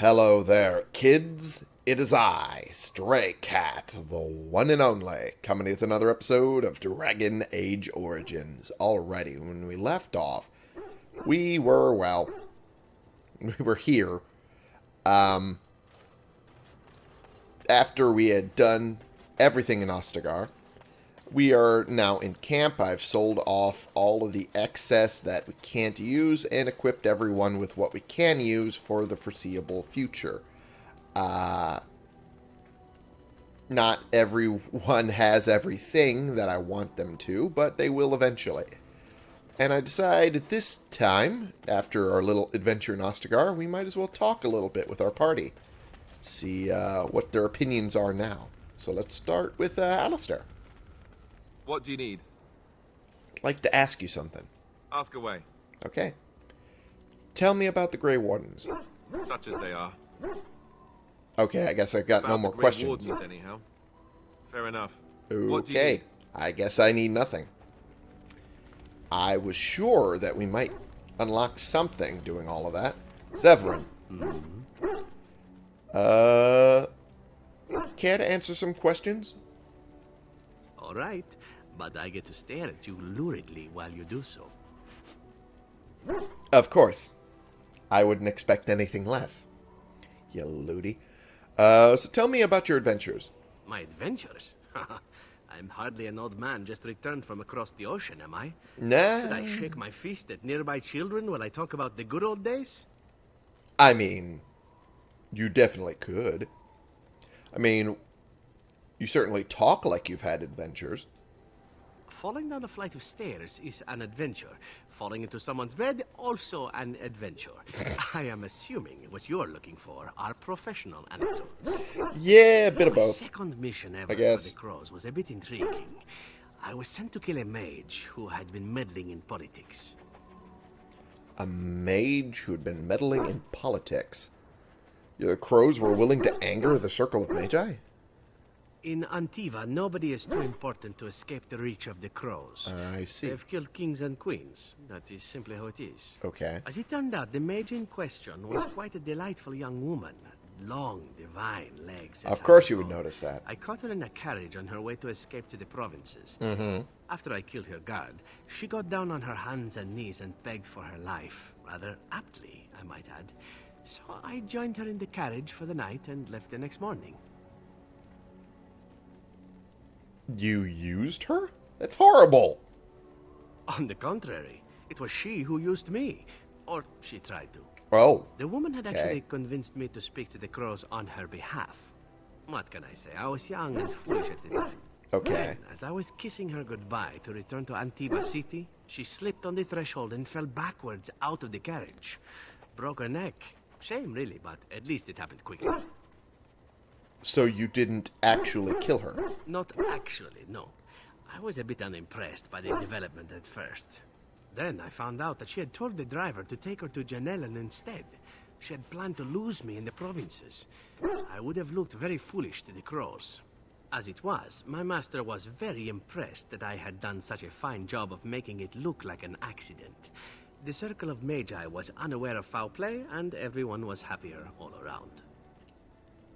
Hello there, kids. It is I, Stray Cat, the one and only, coming with another episode of Dragon Age Origins. Already, when we left off, we were, well, we were here. Um, after we had done everything in Ostagar, we are now in camp. I've sold off all of the excess that we can't use and equipped everyone with what we can use for the foreseeable future. Uh, not everyone has everything that I want them to, but they will eventually. And I decide this time, after our little adventure in Ostagar, we might as well talk a little bit with our party. See uh, what their opinions are now. So let's start with uh, Alistair. What do you need? I'd like to ask you something. Ask away. Okay. Tell me about the Grey Wardens. Such as they are. Okay, I guess I've got no more the Grey questions. Wardens, anyhow. Fair enough. What do you Okay. need? I guess I need nothing. I was sure that we might unlock something doing all of that. Zevran. Uh, care to answer some questions? All right, but I get to stare at you luridly while you do so. Of course. I wouldn't expect anything less. You looty. Uh, so tell me about your adventures. My adventures? I'm hardly an old man just returned from across the ocean, am I? Nah. Should I shake my fist at nearby children while I talk about the good old days? I mean, you definitely could. I mean, you certainly talk like you've had adventures. Falling down a flight of stairs is an adventure. Falling into someone's bed, also an adventure. I am assuming what you're looking for are professional anecdotes. Yeah, a bit of My second mission ever I guess. for the Crows was a bit intriguing. I was sent to kill a mage who had been meddling in politics. A mage who had been meddling in politics. The crows were willing to anger the Circle of Magi? In Antiva, nobody is too important to escape the reach of the Crows. I see. They've killed kings and queens. That is simply how it is. Okay. As it turned out, the mage in question was quite a delightful young woman. Long, divine legs. Of course you would notice that. I caught her in a carriage on her way to escape to the provinces. Mm-hmm. After I killed her guard, she got down on her hands and knees and begged for her life. Rather aptly, I might add. So I joined her in the carriage for the night and left the next morning. You used her? That's horrible. On the contrary, it was she who used me. Or she tried to. Oh, The woman had Okay. actually convinced me to speak to the crows on her behalf. What can I say? I was young and foolish at the time. okay. Then, as I was kissing her goodbye to return to Antiva City, she slipped on the threshold and fell backwards out of the carriage. Broke her neck. Shame, really, but at least it happened quickly. So you didn't actually kill her? Not actually, no. I was a bit unimpressed by the development at first. Then I found out that she had told the driver to take her to Janellen instead. She had planned to lose me in the provinces. I would have looked very foolish to the crows. As it was, my master was very impressed that I had done such a fine job of making it look like an accident. The Circle of Magi was unaware of foul play, and everyone was happier all around.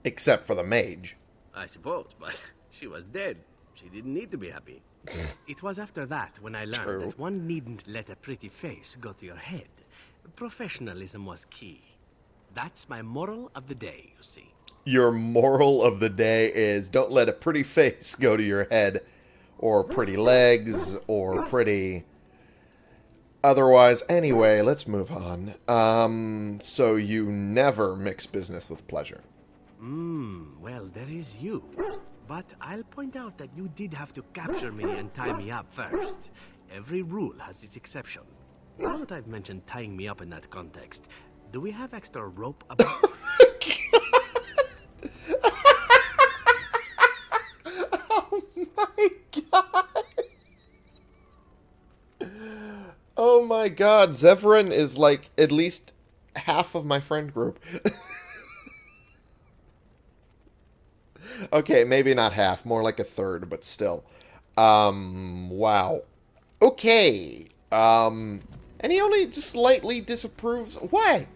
Except for the mage. I suppose, but she was dead. She didn't need to be happy. it was after that when I learned True. that one needn't let a pretty face go to your head. Professionalism was key. That's my moral of the day, you see. Your moral of the day is don't let a pretty face go to your head, or pretty legs, or pretty. Otherwise, anyway, let's move on. Um, so you never mix business with pleasure. Hmm, well, there is you. But I'll point out that you did have to capture me and tie me up first. Every rule has its exception. Now that I've mentioned tying me up in that context, do we have extra rope about? Oh my god! Oh my god, Zevran is like at least half of my friend group. okay, maybe not half, more like a third, but still. Um, wow. Okay. Um, and he only just slightly disapproves. Why?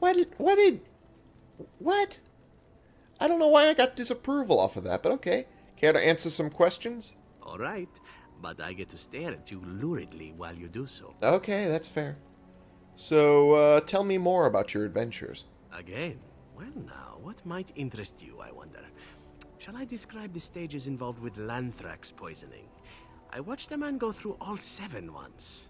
Why did, why did What? I don't know why I got disapproval off of that, but okay. Care to answer some questions? All right, but I get to stare at you luridly while you do so. Okay, that's fair. So, uh, tell me more about your adventures. Again? Well, now, what might interest you, I wonder? Shall I describe the stages involved with Lanthrax poisoning? I watched a man go through all seven once.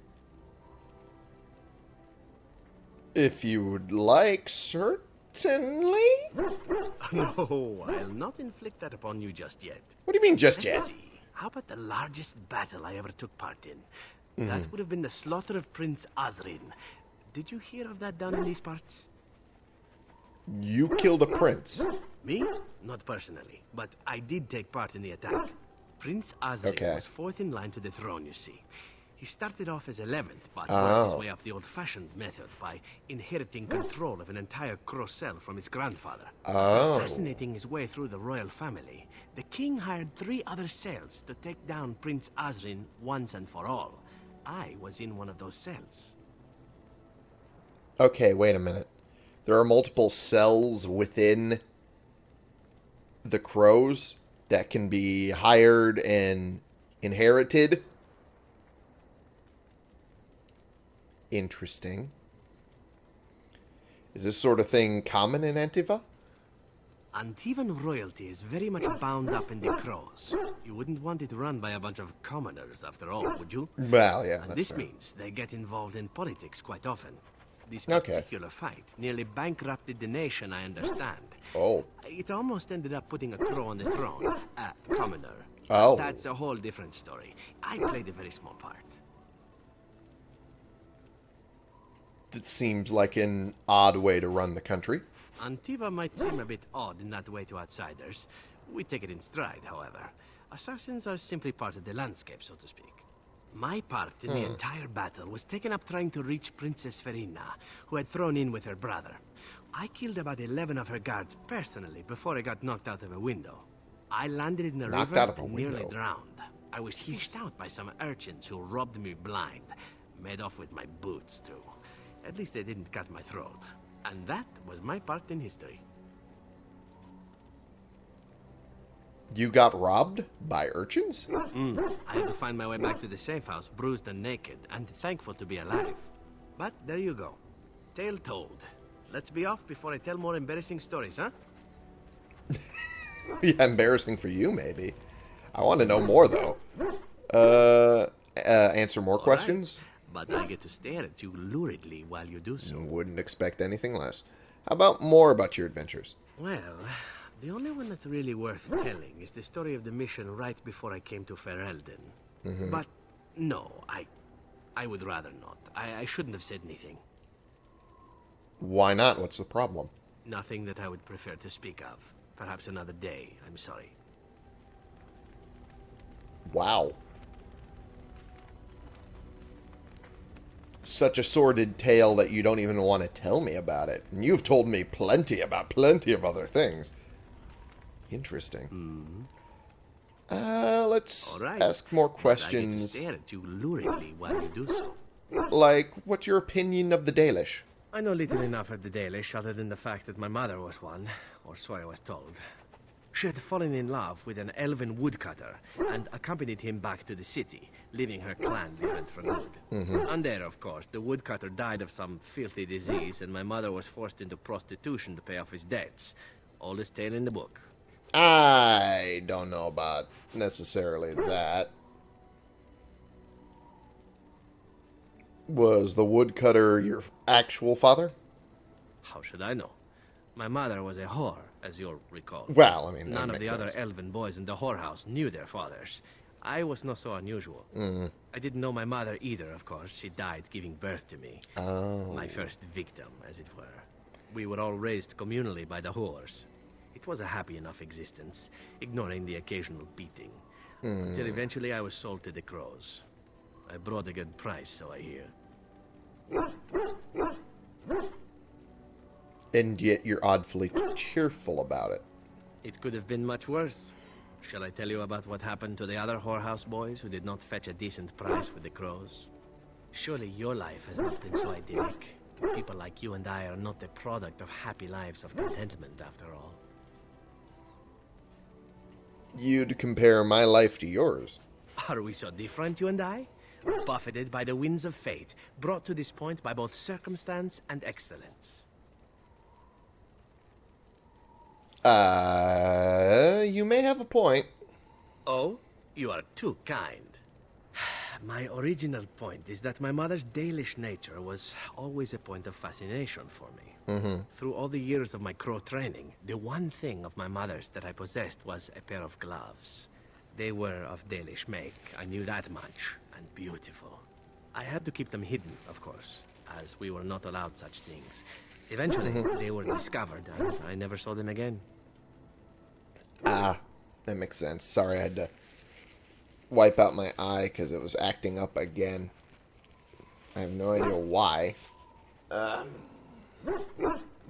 If you would like, certainly. No, I'll not inflict that upon you just yet. What do you mean, just Let's yet? see. How about the largest battle I ever took part in? That mm-hmm. would have been the slaughter of Prince Azrin. Did you hear of that down in these parts? You killed a prince. Me? Not personally, but I did take part in the attack. Prince Azrin Okay. was fourth in line to the throne, you see. He started off as 11th, but worked his Oh. way up the old-fashioned method by inheriting control of an entire Crow cell from his grandfather. Oh. Assassinating his way through the royal family, the king hired three other cells to take down Prince Azrin once and for all. I was in one of those cells. Okay, wait a minute. There are multiple cells within the crows that can be hired and inherited. Interesting. Is this sort of thing common in Antiva? Antivan royalty is very much bound up in the crows. You wouldn't want it run by a bunch of commoners, after all, would you? Well, yeah, that's this fair. means they get involved in politics quite often. This Okay. particular fight nearly bankrupted the nation, I understand. Oh, It almost ended up putting a crow on the throne, a commoner. Oh. That's a whole different story. I played a very small part. it seems like an odd way to run the country. Antiva might seem a bit odd in that way to outsiders. We take it in stride, however. Assassins are simply part of the landscape, so to speak. My part in the hmm. entire battle was taken up trying to reach Princess Verina, who had thrown in with her brother. I killed about 11 of her guards personally before I got knocked out of a window. I landed in a Knocked river out and nearly drowned. I was fished out by some urchins who robbed me blind. Made off with my boots, too. At least they didn't cut my throat. And that was my part in history. You got robbed by urchins? Mm. I had to find my way back to the safe house, bruised and naked, and thankful to be alive. But there you go. Tale told. Let's be off before I tell more embarrassing stories, huh? yeah, embarrassing for you, maybe. I want to know more, though. Uh, uh answer more All right. questions? But I get to stare at you luridly while you do so. Wouldn't expect anything less. How about more about your adventures? Well, the only one that's really worth telling is the story of the mission right before I came to Ferelden. Mm-hmm. But no, I, I would rather not. I, I shouldn't have said anything. Why not? What's the problem? Nothing that I would prefer to speak of. Perhaps another day. I'm sorry. Wow. Such a sordid tale that you don't even want to tell me about it. And you've told me plenty about plenty of other things. Interesting. Uh, let's All right. ask more But I get to questions. stare at you luridly while you do so. Like, what's your opinion of the Dalish? I know little enough of the Dalish other than the fact that my mother was one, or so I was told. She had fallen in love with an elven woodcutter and accompanied him back to the city, leaving her clan behind for good. And there, of course, the woodcutter died of some filthy disease, and my mother was forced into prostitution to pay off his debts. Oldest tale in the book. I don't know about necessarily that. Was the woodcutter your actual father? How should I know? My mother was a whore, as you'll recall. Well, I mean, None of the other elven boys in the whorehouse knew their fathers. I was not so unusual. Mm-hmm. I didn't know my mother either, of course. She died giving birth to me. Oh. My first victim, as it were. We were all raised communally by the whores. It was a happy enough existence, ignoring the occasional beating. Mm. Until eventually I was sold to the crows. I brought a good price, so I hear. And yet you're oddly cheerful about it. It could have been much worse. Shall I tell you about what happened to the other whorehouse boys who did not fetch a decent price with the crows? Surely your life has not been so idyllic. People like you and I are not the product of happy lives of contentment, after all. You'd compare my life to yours. Are we so different, you and I? Buffeted by the winds of fate, brought to this point by both circumstance and excellence. Uh, you may have a point. Oh, you are too kind. My original point is that my mother's Dalish nature was always a point of fascination for me. Mm -hmm. Through all the years of my crow training, the one thing of my mother's that I possessed was a pair of gloves. They were of Dalish make, I knew that much, and beautiful. I had to keep them hidden, of course, as we were not allowed such things. Eventually, mm -hmm. they were discovered, and I never saw them again. Ah, that makes sense. Sorry, I had to wipe out my eye because it was acting up again. I have no idea why. Um,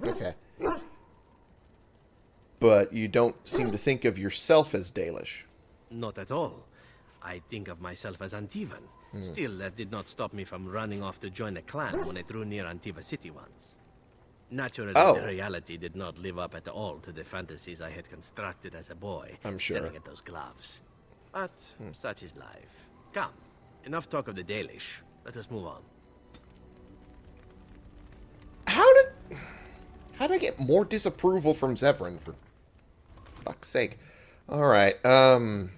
okay. But you don't seem to think of yourself as Dalish. Not at all. I think of myself as Antivan. Hmm. Still, that did not stop me from running off to join a clan when I drew near Antiva City once. Naturally, oh. the reality did not live up at all to the fantasies I had constructed as a boy. I'm sure. Staring at those gloves. But hmm. such is life. Come, enough talk of the Dalish. Let us move on. How did... How did I get more disapproval from Zevran, for fuck's sake? Alright, um...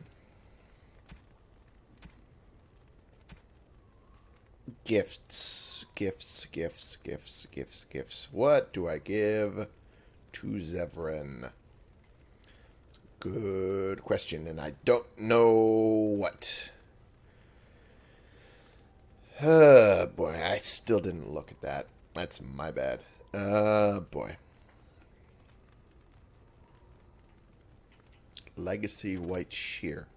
Gifts, gifts, gifts, gifts, gifts, gifts. What do I give to Zevran? Good question, and I don't know what. Uh, boy, I still didn't look at that. That's my bad. Uh, boy. Legacy White Shear.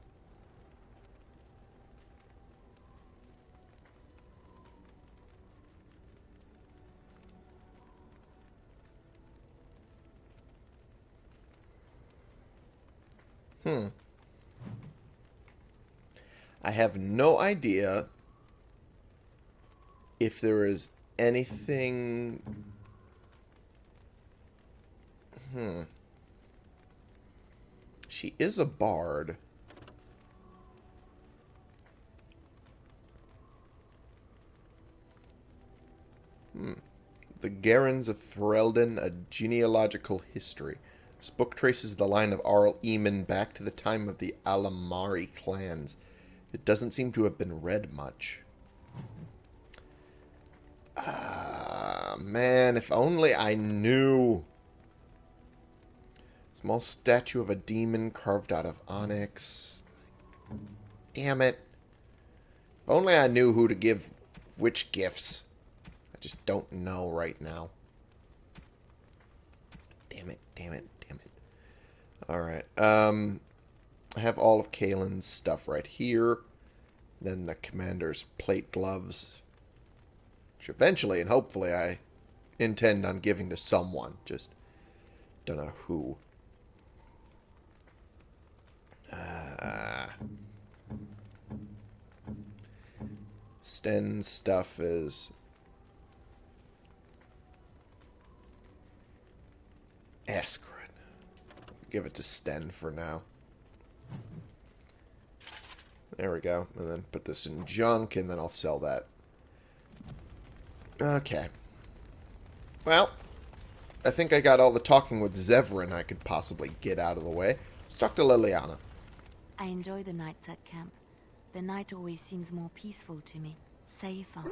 Hmm. I have no idea if there is anything... Hmm. She is a bard. Hmm. The Guerrins of Ferelden, A Genealogical History. This book traces the line of Arl Eamon back to the time of the Alamarri clans. It doesn't seem to have been read much. Ah, man, if only I knew. Small statue of a demon carved out of onyx. Damn it. If only I knew who to give which gifts. I just don't know right now. Damn it, damn it, Alright. Um, I have all of Cailan's stuff right here. Then the commander's plate gloves. Which eventually and hopefully I intend on giving to someone. Just don't know who. Uh, Sten's stuff is Ask give it to Sten for now. There we go. And then put this in junk, and then I'll sell that. Okay. Well, I think I got all the talking with Zevran I could possibly get out of the way. Let's talk to Leliana. I enjoy the nights at camp. The night always seems more peaceful to me. Safer.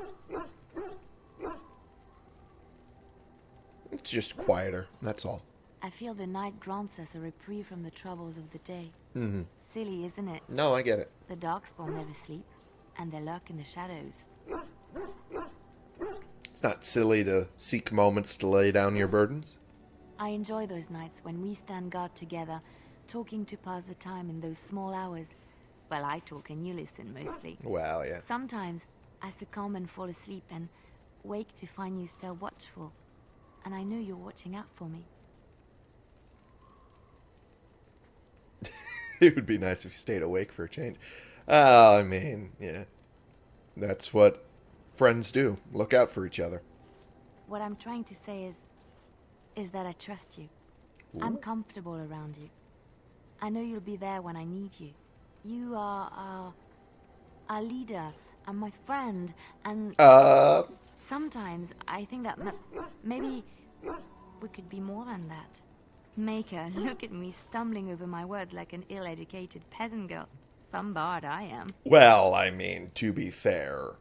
It's just quieter, that's all. I feel the night grants us a reprieve from the troubles of the day. Mm-hmm. Silly, isn't it? No, I get it. The Darkspawn never sleep, and they lurk in the shadows. It's not silly to seek moments to lay down your burdens. I enjoy those nights when we stand guard together, talking to pass the time in those small hours. Well, I talk and you listen mostly. Well, yeah. Sometimes I succumb and fall asleep and wake to find you still watchful. And I know you're watching out for me. it would be nice if you stayed awake for a change. Uh, I mean, yeah. That's what friends do. Look out for each other. what I'm trying to say is... is that I trust you. Ooh. I'm comfortable around you. I know you'll be there when I need you. You are our... our leader, and my friend, and... Uh... Sometimes I think that maybe we could be more than that. Maker, look at me stumbling over my words like an ill-educated peasant girl. Some bard I am. Well, I mean, to be fair,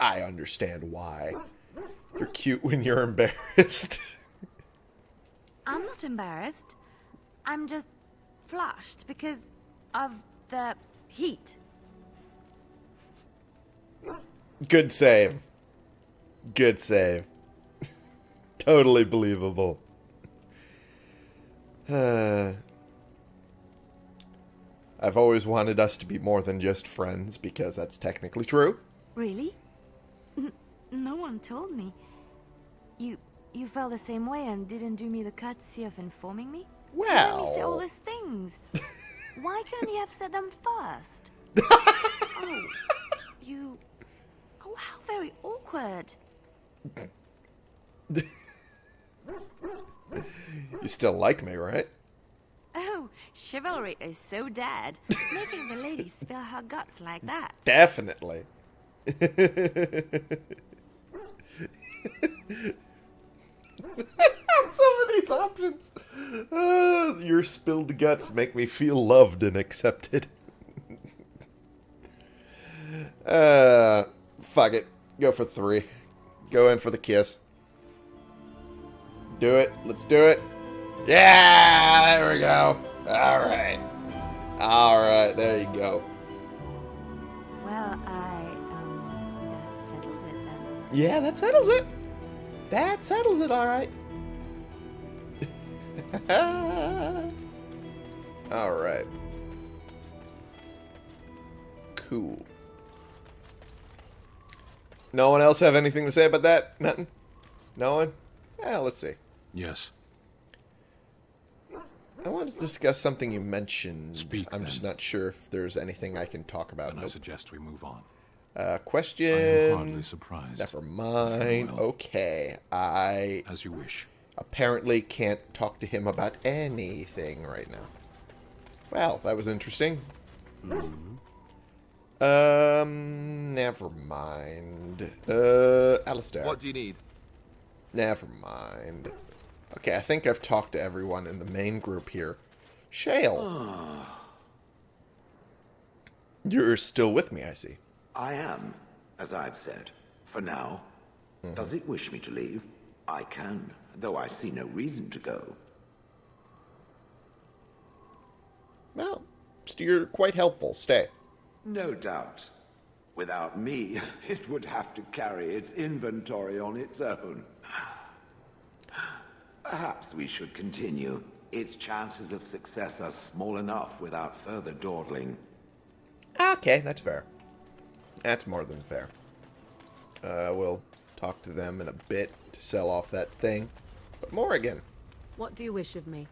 I understand why. You're cute when you're embarrassed. I'm not embarrassed. I'm just flushed because of the heat. Good save. Good save. totally believable. Uh, I've always wanted us to be more than just friends because that's technically true. Really? N no one told me. You you felt the same way and didn't do me the courtesy of informing me? Well, say all these things. Why couldn't you have said them first? oh, you. Oh, how very awkward. you still like me, right? Oh, chivalry is so dead. Making the lady spill her guts like that. Definitely. Some of these options. Uh, your spilled guts make me feel loved and accepted. uh, fuck it. Go for three. Go in for the kiss. Do it. Let's do it. Yeah, there we go. All right. All right, there you go. Well, I, um, that settles it then. Yeah, that settles it. That settles it, all right. all right. Cool. No one else have anything to say about that? Nothing? No one? Yeah, let's see. Yes. I want to discuss something you mentioned. Speak. I'm then. just not sure if there's anything I can talk about. Then nope. I suggest we move on. Uh, question. I am hardly surprised. Never mind. Okay, I. As you wish. Apparently can't talk to him about anything right now. Well, that was interesting. Mm -hmm. Um, never mind. Uh, Alistair. What do you need? Never mind. Okay, I think I've talked to everyone in the main group here. Shale. You're still with me, I see. I am, as I've said. For now. Mm -hmm. Does it wish me to leave? I can, though I see no reason to go. Well, you're quite helpful. Stay. No doubt. Without me, it would have to carry its inventory on its own. Perhaps we should continue. Its chances of success are small enough without further dawdling. Okay, that's fair. That's more than fair. Uh, we'll talk to them in a bit to sell off that thing. But Morrigan. What do you wish of me?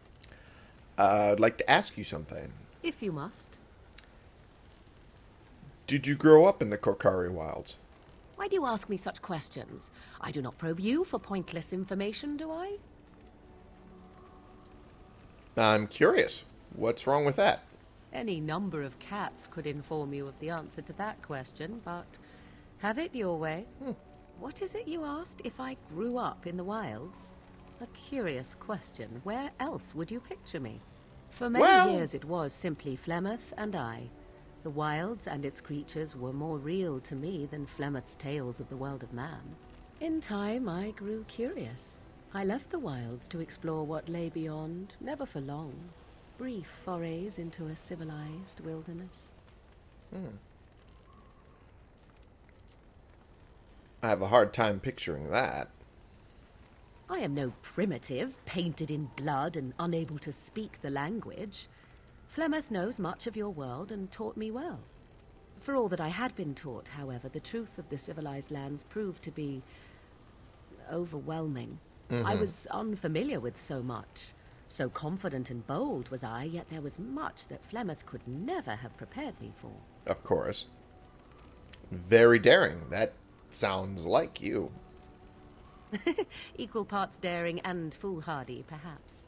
Uh, I'd like to ask you something. If you must. Did you grow up in the Korcari wilds? Why do you ask me such questions? I do not probe you for pointless information, do I? I'm curious. What's wrong with that? Any number of cats could inform you of the answer to that question, but have it your way. Hmm. What is it you asked if I grew up in the wilds? A curious question. Where else would you picture me? For many well... years it was simply Flemeth and I. The wilds and its creatures were more real to me than Flemeth's tales of the world of man. In time I grew curious. I left the wilds to explore what lay beyond, never for long brief forays into a civilized wilderness. Hmm. I have a hard time picturing that. I am no primitive, painted in blood and unable to speak the language. Flemeth knows much of your world and taught me well. For all that I had been taught, however, the truth of the civilized lands proved to be overwhelming. Mm -hmm. I was unfamiliar with so much. So confident and bold was I, yet there was much that Flemeth could never have prepared me for. Of course. Very daring. That sounds like you. Equal parts daring and foolhardy, perhaps.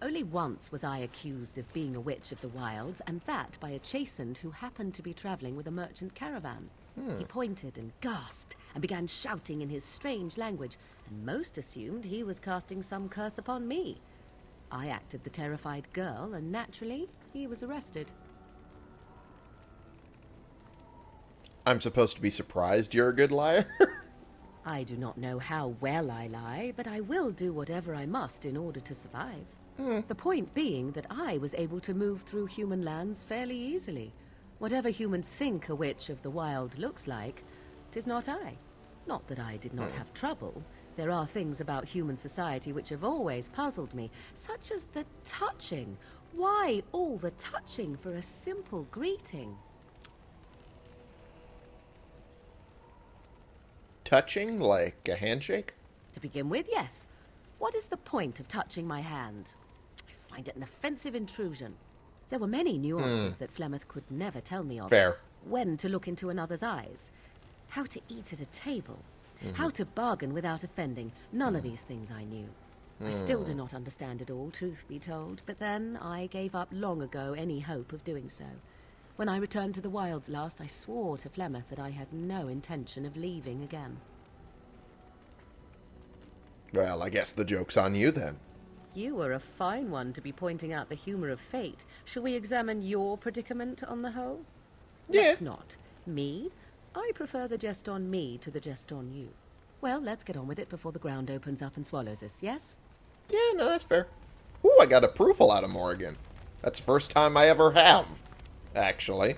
Only once was I accused of being a witch of the wilds, and that by a Chasind who happened to be traveling with a merchant caravan. Hmm. He pointed and gasped and began shouting in his strange language, and most assumed he was casting some curse upon me. I acted the terrified girl, and naturally, he was arrested. I'm supposed to be surprised you're a good liar? I do not know how well I lie, but I will do whatever I must in order to survive. Mm. The point being that I was able to move through human lands fairly easily. Whatever humans think a witch of the wild looks like, tis not I. Not that I did not mm. have trouble. There are things about human society which have always puzzled me, such as the touching. Why all the touching for a simple greeting? Touching, like a handshake? To begin with, yes. What is the point of touching my hand? I find it an offensive intrusion. There were many nuances mm. that Flemeth could never tell me of. Fair. When to look into another's eyes. How to eat at a table. Mm -hmm. How to bargain without offending. None mm. of these things I knew. I still do hmm. not understand it all, truth be told, but then I gave up long ago any hope of doing so. When I returned to the wilds last, I swore to Flemeth that I had no intention of leaving again. Well, I guess the joke's on you then. You are a fine one to be pointing out the humor of fate. Shall we examine your predicament on the whole? Yeah. Let's not. Me? I prefer the jest on me to the jest on you. Well, let's get on with it before the ground opens up and swallows us, yes? Yeah, no, that's fair. Ooh, I got approval out of Morrigan. That's the first time I ever have, actually.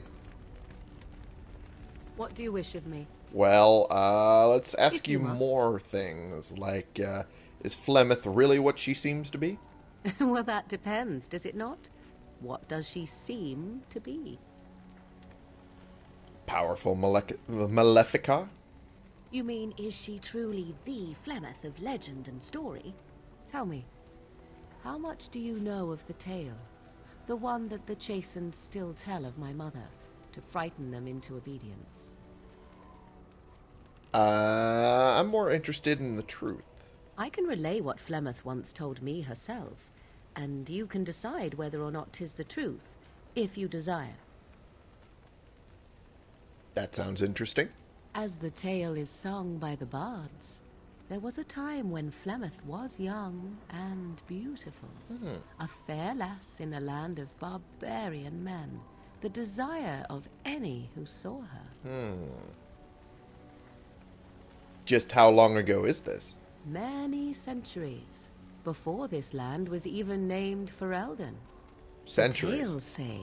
What do you wish of me? Well, uh, let's ask you, you more things, like, uh, is Flemeth really what she seems to be? well, that depends, does it not? What does she seem to be? Powerful malec Malefica? You mean, is she truly the Flemeth of legend and story? Tell me, how much do you know of the tale? The one that the Chasind still tell of my mother, to frighten them into obedience. Uh, I'm more interested in the truth. I can relay what Flemeth once told me herself, and you can decide whether or not 'tis the truth, if you desire. That sounds interesting. As the tale is sung by the bards, there was a time when Flemeth was young and beautiful. Hmm. A fair lass in a land of barbarian men, the desire of any who saw her. Hmm. Just how long ago is this? Many centuries. Before this land was even named Ferelden. Centuries? The tales say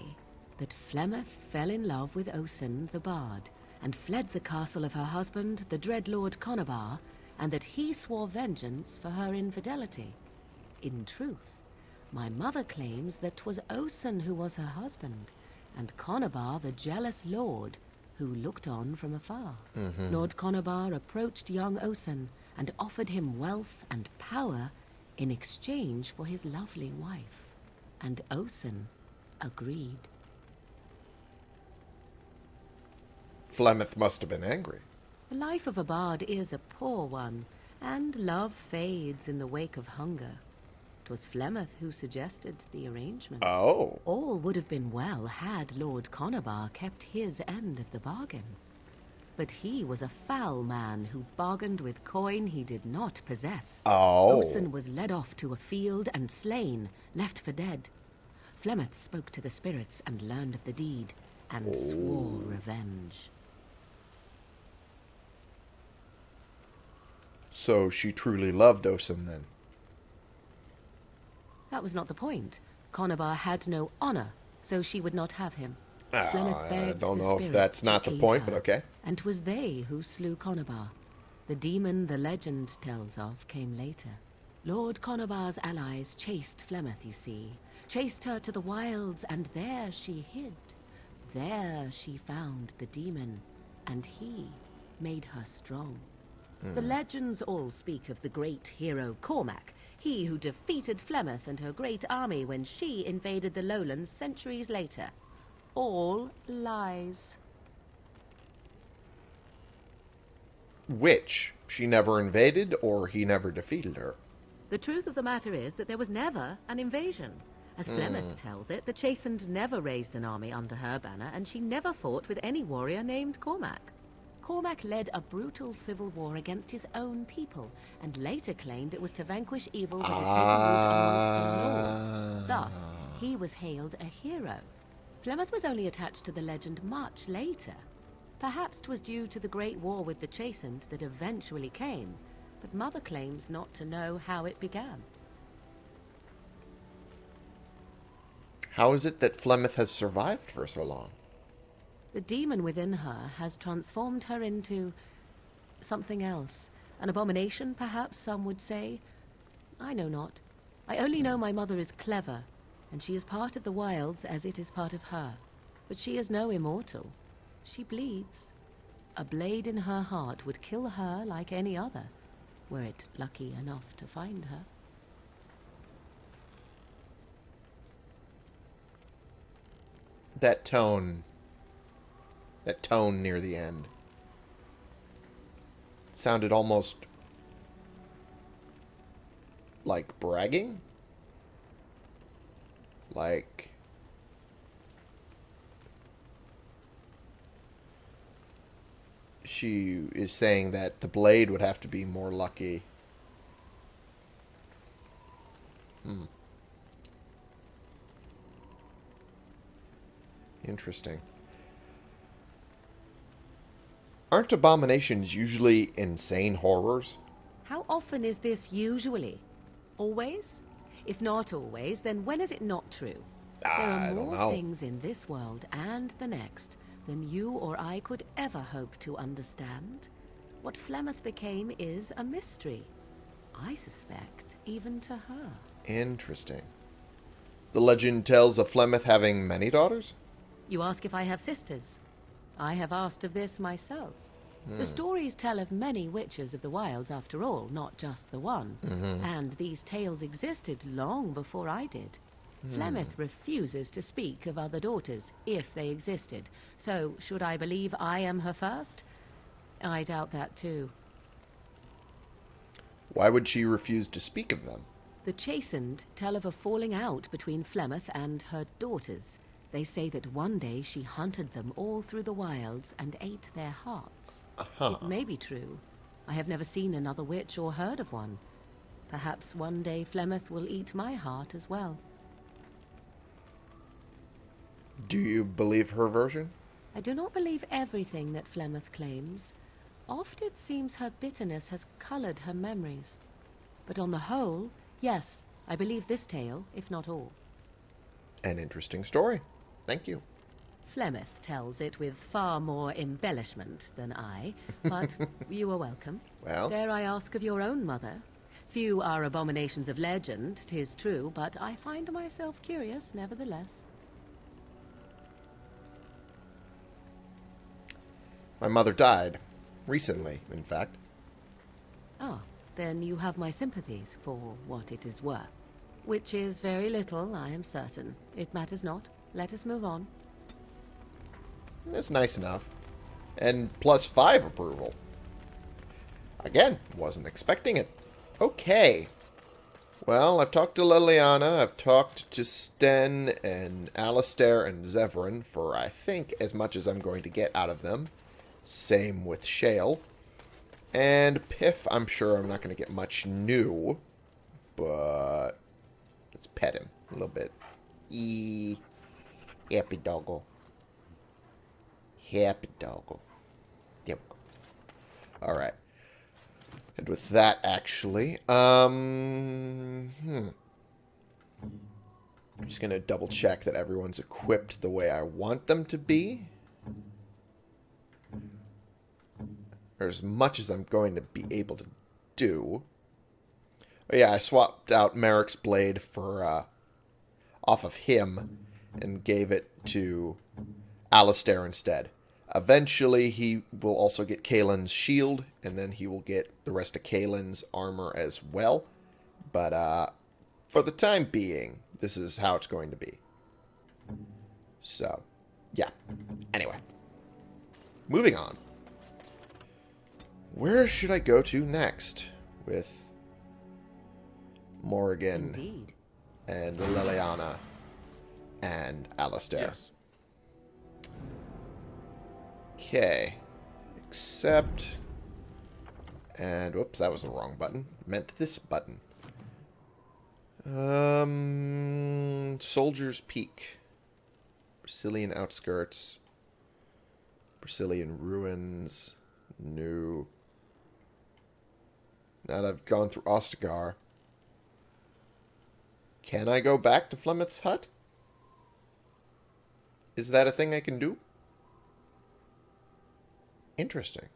that Flemeth fell in love with Osen the Bard and fled the castle of her husband, the dread Lord Conobar, and that he swore vengeance for her infidelity. In truth, my mother claims that 'twas Osen who was her husband, and Conobar the jealous lord who looked on from afar. Mm -hmm. Lord Conobar approached young Osen and offered him wealth and power in exchange for his lovely wife. And Osen agreed. Flemeth must have been angry. The life of a bard is a poor one, and love fades in the wake of hunger. 'Twas Flemeth who suggested the arrangement. Oh. All would have been well had Lord Conobar kept his end of the bargain. But he was a foul man who bargained with coin he did not possess. Oh. Osen was led off to a field and slain, left for dead. Flemeth spoke to the spirits and learned of the deed, and oh. swore revenge. So she truly loved Osen then? That was not the point. Conobar had no honor, so she would not have him. Uh, I don't know if that's not the point, her, but okay. And 'twas they who slew Conobar. The demon the legend tells of came later. Lord Conobar's allies chased Flemeth, you see. Chased her to the wilds, and there she hid. There she found the demon, and he made her strong. Mm. The legends all speak of the great hero Cormac, he who defeated Flemeth and her great army when she invaded the lowlands centuries later. All lies. Which She never invaded, or he never defeated her. The truth of the matter is that there was never an invasion. As Flemeth hmm. tells it, the Chasind never raised an army under her banner, and she never fought with any warrior named Cormac. Cormac led a brutal civil war against his own people, and later claimed it was to vanquish evil that had taken root amongst the lords. Thus, he was hailed a hero. Flemeth was only attached to the legend much later. Perhaps 'twas due to the great war with the Chasind that eventually came, but Mother claims not to know how it began. How is it that Flemeth has survived for so long? The demon within her has transformed her into something else. An abomination, perhaps some would say. I know not. I only know my mother is clever, and she is part of the wilds as it is part of her. But she is no immortal. She bleeds. A blade in her heart would kill her like any other, were it lucky enough to find her. That tone that tone near the end. Sounded almost like bragging. Like she is saying that the blade would have to be more lucky. Hmm. Interesting. Aren't abominations usually insane horrors? How often is this usually? Always? If not always, then when is it not true? Ah, there I are don't more know. things in this world and the next than you or I could ever hope to understand. What Flemeth became is a mystery. I suspect, even to her. Interesting. The legend tells of Flemeth having many daughters? You ask if I have sisters. I have asked of this myself. The hmm. stories tell of many witches of the wilds, after all, not just the one. Mm-hmm. And these tales existed long before I did. Hmm. Flemeth refuses to speak of other daughters, if they existed. So, should I believe I am her first? I doubt that too. Why would she refuse to speak of them? The Chasind tell of a falling out between Flemeth and her daughters. They say that one day she hunted them all through the wilds and ate their hearts. Uh-huh. It may be true. I have never seen another witch or heard of one. Perhaps one day Flemeth will eat my heart as well. Do you believe her version? I do not believe everything that Flemeth claims. Oft it seems her bitterness has colored her memories. But on the whole, yes, I believe this tale, if not all. An interesting story. Thank you. Flemeth tells it with far more embellishment than I, but you are welcome. Well? Dare I ask of your own mother? Few are abominations of legend, 'tis true, but I find myself curious nevertheless. My mother died. Recently, in fact. Ah, then you have my sympathies for what it is worth. Which is very little, I am certain. It matters not. Let us move on. That's nice enough. And plus five approval. Again, wasn't expecting it. Okay. Well, I've talked to Leliana, I've talked to Sten and Alistair and Zevran for, I think, as much as I'm going to get out of them. Same with Shale. And Piff, I'm sure I'm not going to get much new. But let's pet him a little bit. E happy doggo. Happy doggo. There we go. Alright. And with that, actually, um, hmm. I'm just going to double check that everyone's equipped the way I want them to be. Or as much as I'm going to be able to do. Oh yeah, I swapped out Maric's blade for, uh, off of him and gave it to Alistair instead. Eventually, he will also get Cailan's shield, and then he will get the rest of Cailan's armor as well. But uh, for the time being, this is how it's going to be. So, yeah. Anyway. Moving on. Where should I go to next with Morrigan Indeed. and Leliana and Alistair? Yes. Okay. Accept. And whoops, that was the wrong button. Meant this button. Um, Soldier's Peak. Brecilian outskirts. Brecilian ruins. New. Now that I've gone through Ostagar. Can I go back to Flemeth's hut? Is that a thing I can do? Interesting.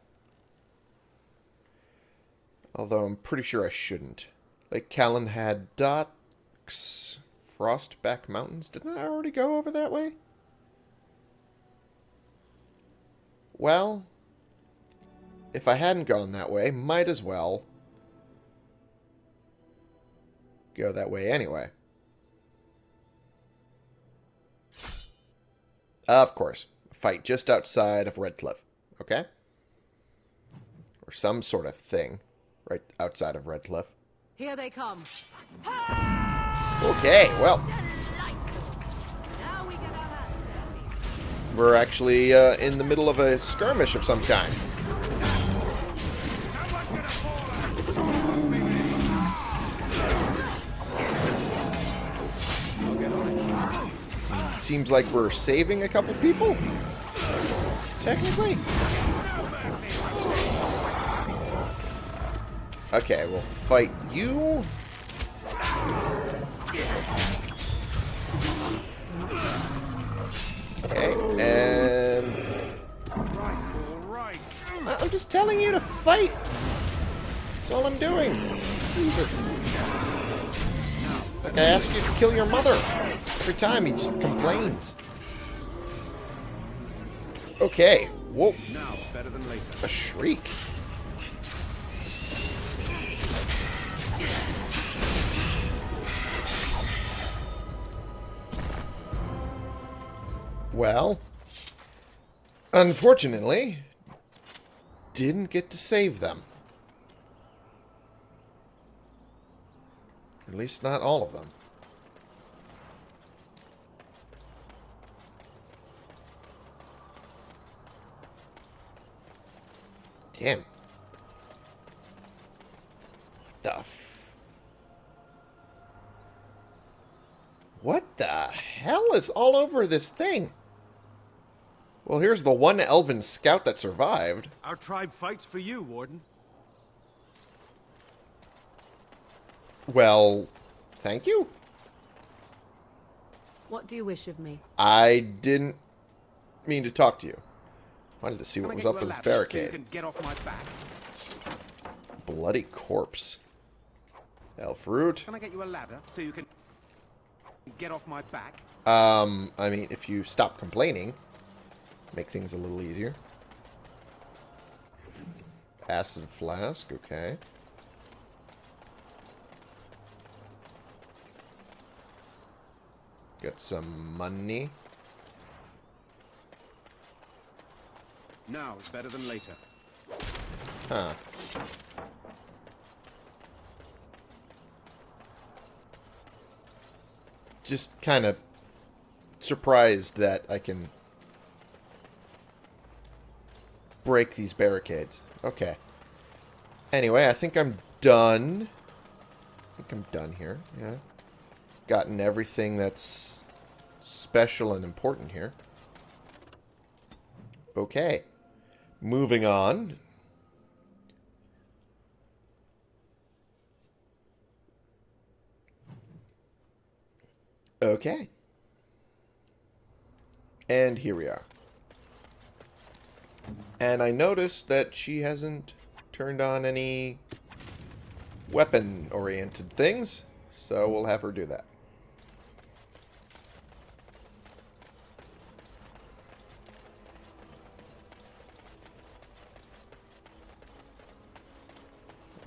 Although I'm pretty sure I shouldn't. Like Callan had docks. Frostback Mountains. Didn't I already go over that way? Well, if I hadn't gone that way, might as well go that way anyway. Of course. Fight just outside of Redcliffe. Okay? Or some sort of thing right outside of Redcliffe. Here they come. Okay, well, we get our hands dirty. we're actually uh, in the middle of a skirmish of some kind. Seems like we're saving a couple people. Technically. Okay, we'll fight you. Okay, and... I'm just telling you to fight. That's all I'm doing. Jesus. Like I asked you to kill your mother. Every time he just complains. Okay. Whoa. Now, better than later. A shriek. Well, unfortunately, didn't get to save them. At least not all of them. Damn. What the f... What the hell is all over this thing? Well, here's the one elven scout that survived. Our tribe fights for you, Warden. Well, thank you. What do you wish of me? I didn't mean to talk to you. Wanted to see what was up with this ladder so you barricade. get off my back? Bloody corpse. Elf root. Can I get you a ladder so you can get off my back? Um, I mean, if you stop complaining, make things a little easier. Acid flask, okay. Got some money. Now is better than later. Huh. Just kind of surprised that I can break these barricades. Okay. Anyway, I think I'm done. I think I'm done here. Yeah. Gotten everything that's special and important here. Okay. Moving on. Okay. And here we are. And I noticed that she hasn't turned on any weapon-oriented things, so we'll have her do that.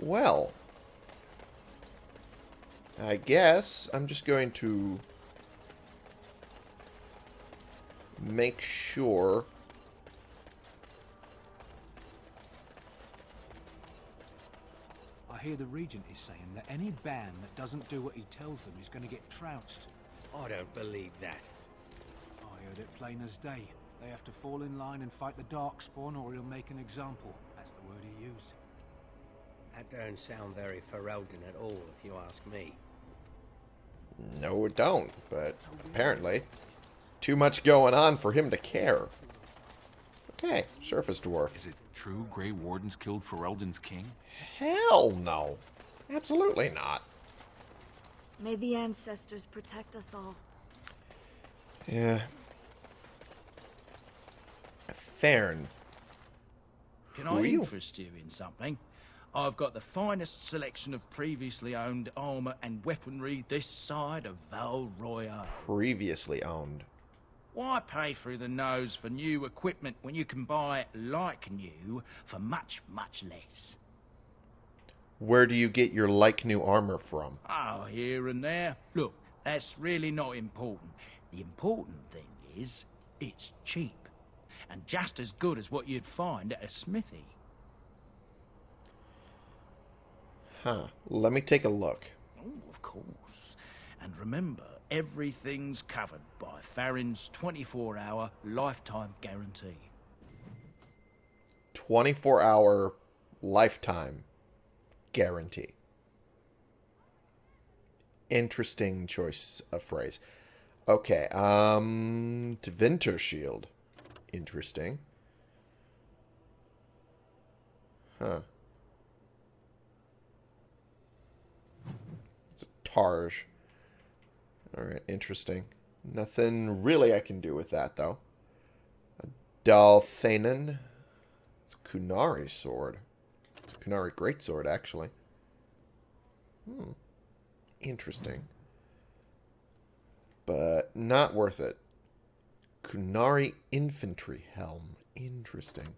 Well, I guess I'm just going to make sure I hear the Regent is saying that any band that doesn't do what he tells them is going to get trounced. I don't believe that. I heard it plain as day. They have to fall in line and fight the Darkspawn or he'll make an example. That's the word he used. That don't sound very Ferelden at all, if you ask me. No, it don't, but oh, apparently too much going on for him to care. Okay, surface dwarf. Is it true Grey Wardens killed Ferelden's king? Hell no. Absolutely not. May the ancestors protect us all. Yeah. Faryn. Can Who I are you? interest you in something? I've got the finest selection of previously owned armour and weaponry this side of Val Royeaux. Previously owned. Why pay through the nose for new equipment when you can buy like new for much, much less? Where do you get your like new armor from? Oh, here and there. Look, that's really not important. The important thing is, it's cheap. And just as good as what you'd find at a smithy. Huh. Let me take a look. Oh, of course. And remember, everything's covered by Faryn's 24 hour lifetime guarantee. 24 hour lifetime guarantee. Interesting choice of phrase. Okay, um, Winter Shield. Interesting. Huh. Tarj. Alright, interesting. Nothing really I can do with that, though. A Dalthanen. It's a Qunari sword. It's a Qunari greatsword, actually. Hmm. Interesting. But not worth it. Qunari infantry helm. Interesting.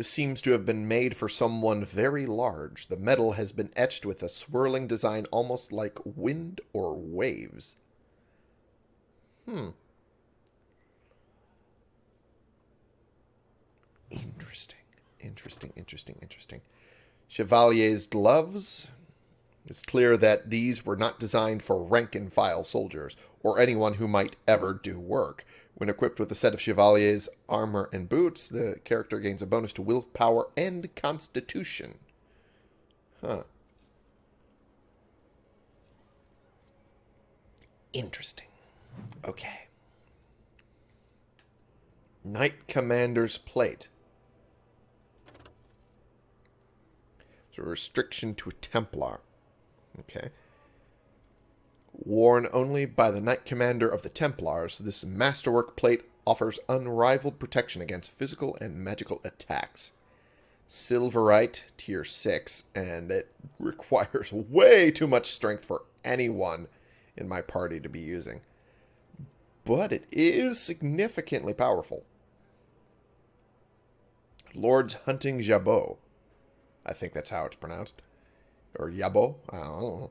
This seems to have been made for someone very large. The metal has been etched with a swirling design almost like wind or waves. Hmm. Interesting. Interesting, interesting, interesting. Chevalier's gloves. It's clear that these were not designed for rank and file soldiers, or anyone who might ever do work. When equipped with a set of Chevalier's armor and boots, the character gains a bonus to willpower and constitution. Huh. Interesting. Okay. Knight Commander's Plate. It's a restriction to a Templar. Okay. Worn only by the Knight Commander of the Templars, this masterwork plate offers unrivaled protection against physical and magical attacks. Silverite, tier 6, and it requires way too much strength for anyone in my party to be using. But it is significantly powerful. Lord's Hunting Jabot. I think that's how it's pronounced. Or Yabo. I don't know.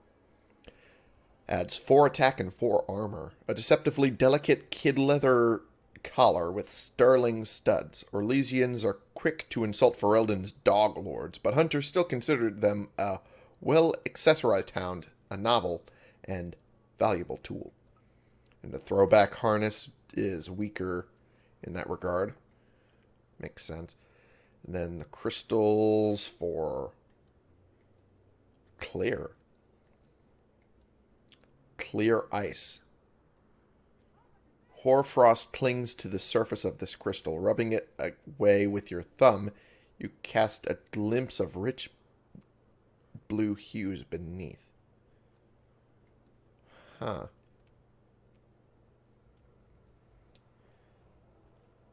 Adds 4 attack and 4 armor. A deceptively delicate kid leather collar with sterling studs. Orlesians are quick to insult Ferelden's dog lords, but hunters still considered them a well accessorized hound, a novel, and valuable tool. And the throwback harness is weaker in that regard. Makes sense. And then the crystals for clear. Clear ice. Hoarfrost clings to the surface of this crystal. Rubbing it away with your thumb, you cast a glimpse of rich blue hues beneath. Huh.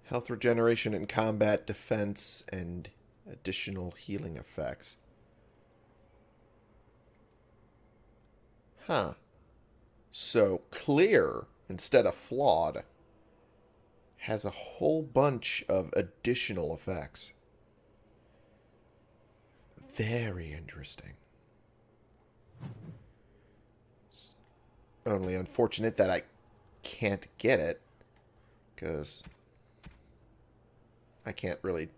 Health regeneration in combat, defense, and additional healing effects. Huh. So clear instead of flawed has a whole bunch of additional effects. Very interesting. It's only unfortunate that I can't get it because I can't really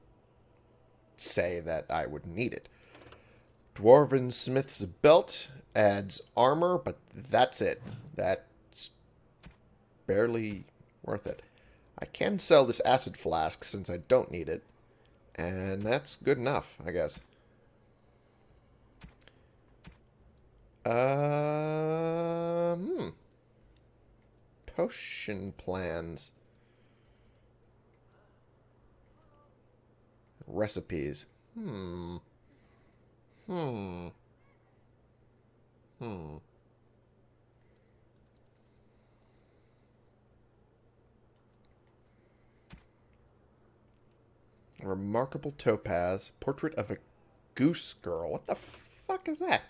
say that I would need it. Dwarven Smith's belt adds armor, but that's it. That's barely worth it. I can sell this acid flask since I don't need it. And that's good enough, I guess. Uh, hmm. Potion plans. Recipes. Hmm. Hmm. Hmm. Remarkable topaz. Portrait of a goose girl. What the fuck is that?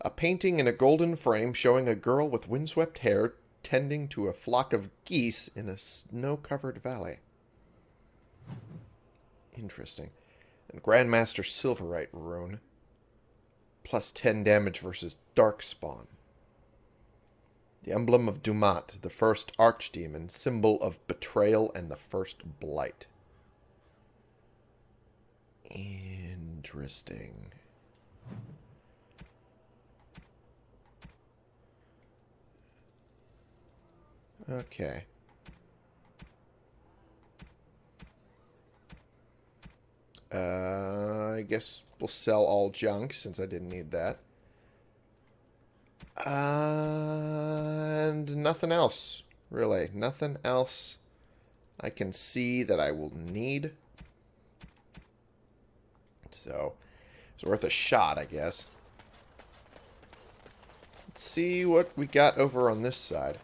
A painting in a golden frame showing a girl with windswept hair tending to a flock of geese in a snow-covered valley. Interesting and Grandmaster Silverite rune. Plus 10 damage versus Darkspawn. The emblem of Dumat, the first archdemon, symbol of betrayal and the first blight. Interesting. Okay. Uh, I guess we'll sell all junk since I didn't need that. and nothing else, really. Nothing else I can see that I will need. So, it's worth a shot, I guess. Let's see what we got over on this side.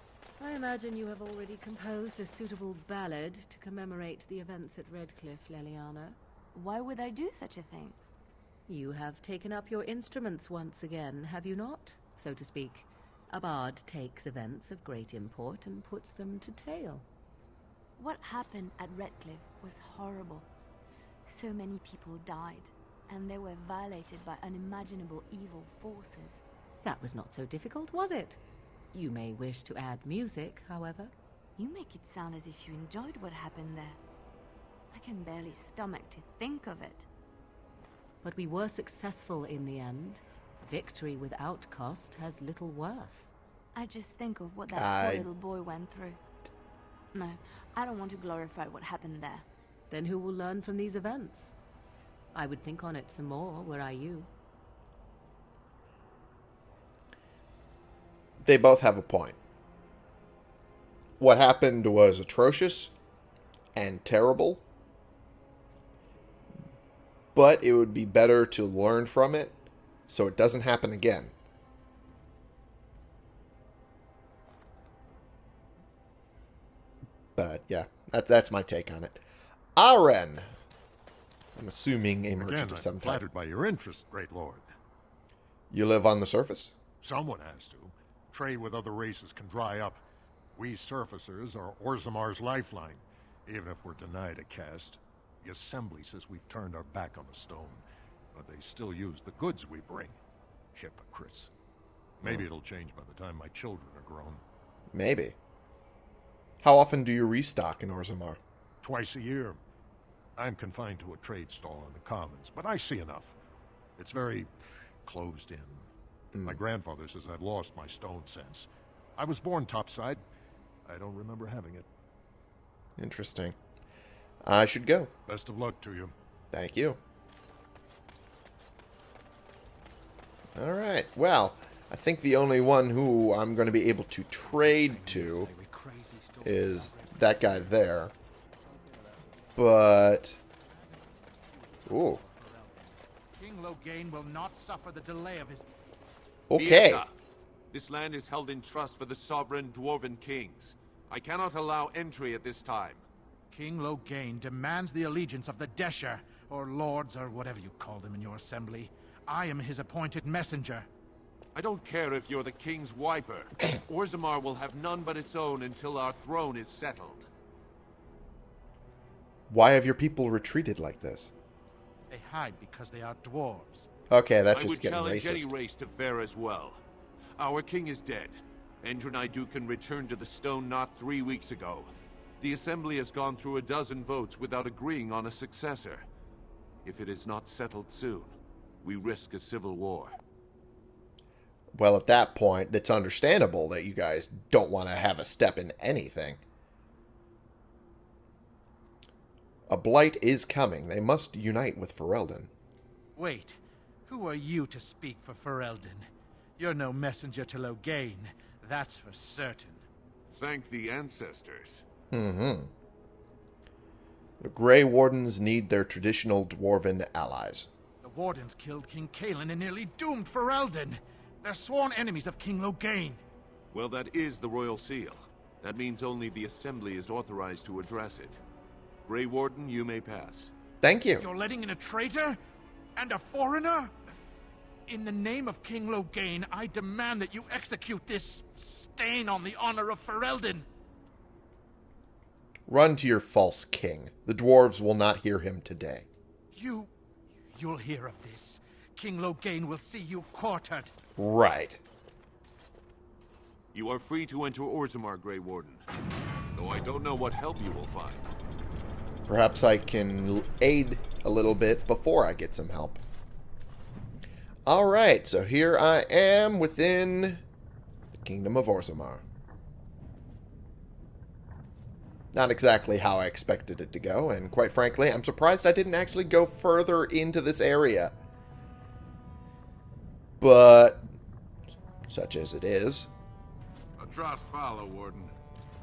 I imagine you have already composed a suitable ballad to commemorate the events at Redcliffe, Leliana. Why would I do such a thing? You have taken up your instruments once again, have you not? So to speak. A bard takes events of great import and puts them to tale. What happened at Redcliffe was horrible. So many people died, and they were violated by unimaginable evil forces. That was not so difficult, was it? You may wish to add music, however. You make it sound as if you enjoyed what happened there can barely stomach to think of it. But we were successful in the end. Victory without cost has little worth. I just think of what that I... poor little boy went through. No, I don't want to glorify what happened there. Then who will learn from these events? I would think on it some more, were I you. They both have a point. What happened was atrocious and terrible, but it would be better to learn from it so it doesn't happen again. But yeah, that, that's my take on it. Aren. I'm assuming a merchant Again, of some I'm flattered by your interest, great lord. You live on the surface? Someone has to. Trade with other races can dry up. We surfacers are Orzammar's lifeline, even if we're denied a caste. The Assembly says we've turned our back on the stone, but they still use the goods we bring. Hypocrites. Maybe it'll change by the time my children are grown. Maybe. How often do you restock in Orzammar? Twice a year. I'm confined to a trade stall in the Commons, but I see enough. It's very closed in. Mm. My grandfather says I've lost my stone sense. I was born topside. I don't remember having it. Interesting. I should go. Best of luck to you. Thank you. Alright, well, I think the only one who I'm going to be able to trade to is that guy there. But... Ooh. King Loghain will not suffer the delay of his... Okay. This land is held in trust for the sovereign dwarven kings. I cannot allow entry at this time. King Loghain demands the allegiance of the Deshyr, or lords, or whatever you call them in your assembly. I am his appointed messenger. I don't care if you're the king's wiper. Orzammar will have none but its own until our throne is settled. Why have your people retreated like this? They hide because they are dwarves. Okay, that's just getting racist. I would challenge any race to fare as well. Our king is dead. Endrin Aeducan returned to the Stone Knot three weeks ago. The Assembly has gone through a dozen votes without agreeing on a successor. If it is not settled soon, we risk a civil war. Well, at that point, it's understandable that you guys don't want to have a step in anything. A blight is coming. They must unite with Ferelden. Wait, who are you to speak for Ferelden? You're no messenger to Loghain, that's for certain. Thank the ancestors. Mm-hmm. The Grey Wardens need their traditional dwarven allies. The Wardens killed King Cailan and nearly doomed Ferelden. They're sworn enemies of King Loghain. Well, that is the Royal Seal. That means only the Assembly is authorized to address it. Grey Warden, you may pass. Thank you. You're letting in a traitor? And a foreigner? In the name of King Loghain, I demand that you execute this stain on the honor of Ferelden. Run to your false king. The dwarves will not hear him today. You... you'll hear of this. King Loghain will see you quartered. Right. You are free to enter Orzammar, Grey Warden. Though I don't know what help you will find. Perhaps I can aid a little bit before I get some help. Alright, so here I am within the Kingdom of Orzammar. Not exactly how I expected it to go, and quite frankly, I'm surprised I didn't actually go further into this area. But, such as it is. A trust follow, Warden.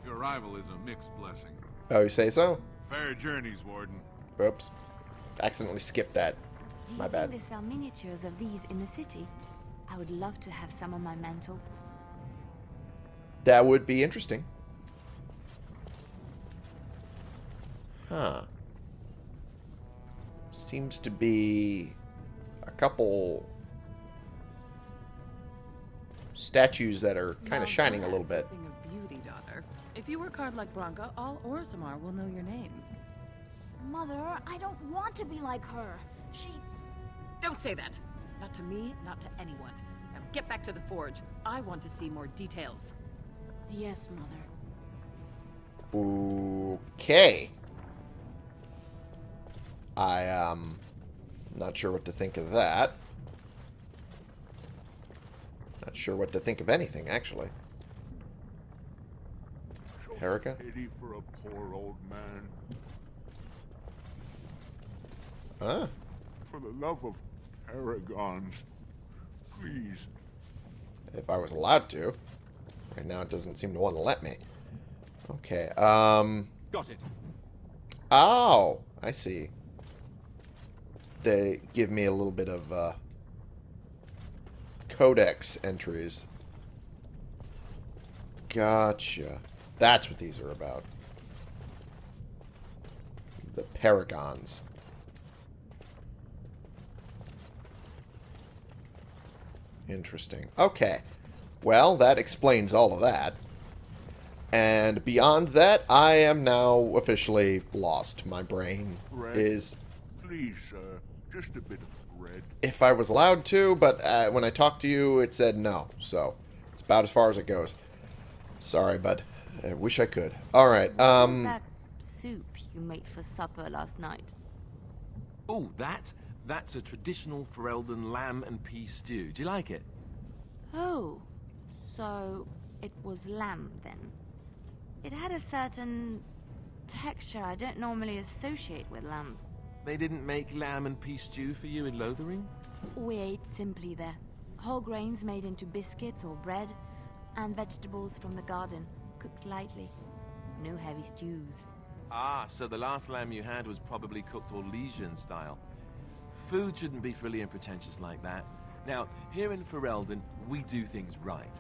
Your arrival is a mixed blessing. Oh, you say so? Fair journeys, Warden. Oops. Accidentally skipped that. Do My bad. think they sell miniatures of these in the city? I would love to have some on my mantle. That would be interesting. Huh. Seems to be a couple statues that are kind of shining a little bit. Something of beauty, daughter. If you work hard like Branka, all Orzammar will know your name. Mother, I don't want to be like her. She... Don't say that. Not to me, not to anyone. Now get back to the forge. I want to see more details. Yes, Mother. Okay. I, um, not sure what to think of that. Not sure what to think of anything, actually. Herica? Pity for a poor old man. Huh? For the love of paragons, please. If I was allowed to. Right now it doesn't seem to want to let me. Okay, um... Got it. Oh, I see. They give me a little bit of, uh... Codex entries. Gotcha. That's what these are about. The Paragons. Interesting. Okay. Well, that explains all of that. And beyond that, I am now officially lost. My brain Bread? is... Please, sir. Just a bit of bread. If I was allowed to, but uh, when I talked to you, it said no. So, it's about as far as it goes. Sorry, bud. I wish I could. Alright, um... that soup you made for supper last night? Oh, that? That's a traditional Ferelden lamb and pea stew. Do you like it? Oh, so it was lamb then. It had a certain texture I don't normally associate with lamb. They didn't make lamb and pea stew for you in Lothering? We ate simply there. Whole grains made into biscuits or bread, and vegetables from the garden, cooked lightly. No heavy stews. Ah, so the last lamb you had was probably cooked Orlesian style. Food shouldn't be frilly and pretentious like that. Now, here in Ferelden, we do things right.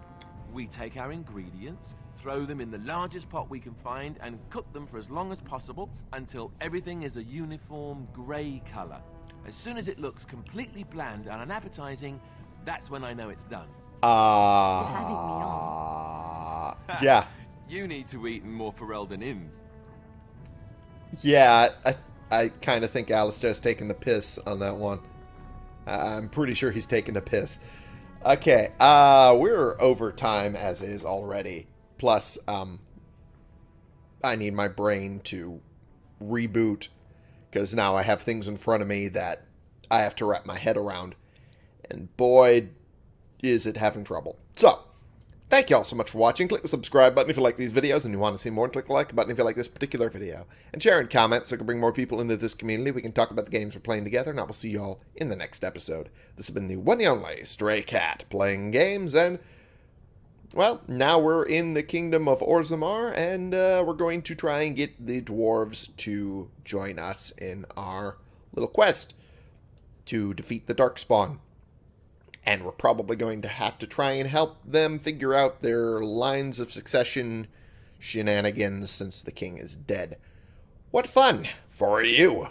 We take our ingredients, throw them in the largest pot we can find, and cook them for as long as possible until everything is a uniform grey colour. As soon as it looks completely bland and unappetizing, that's when I know it's done. Ah. yeah. You need to eat more Ferelden inns. Yeah, I, I kind of think Alistair's taking the piss on that one. I'm pretty sure he's taking the piss. Okay, uh, we're over time as is already. Plus, um, I need my brain to reboot because now I have things in front of me that I have to wrap my head around. And boy, is it having trouble. So, thank you all so much for watching. Click the subscribe button if you like these videos and you want to see more. And click the like button if you like this particular video. And share and comment so we can bring more people into this community. We can talk about the games we're playing together. And I will see you all in the next episode. This has been the one and only Stray Cat playing games and... Well, now we're in the kingdom of Orzammar, and uh, we're going to try and get the dwarves to join us in our little quest to defeat the Darkspawn. And we're probably going to have to try and help them figure out their lines of succession shenanigans since the king is dead. What fun for you!